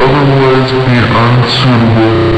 Otherwise, be unsuitable.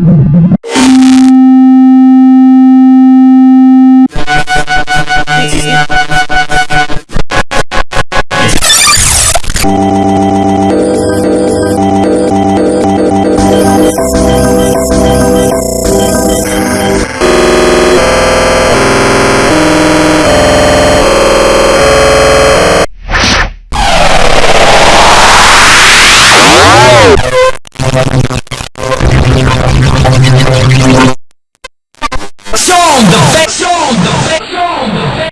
Show the show the face, show the face.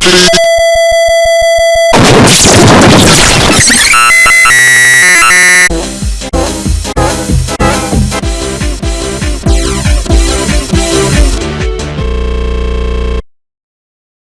Please.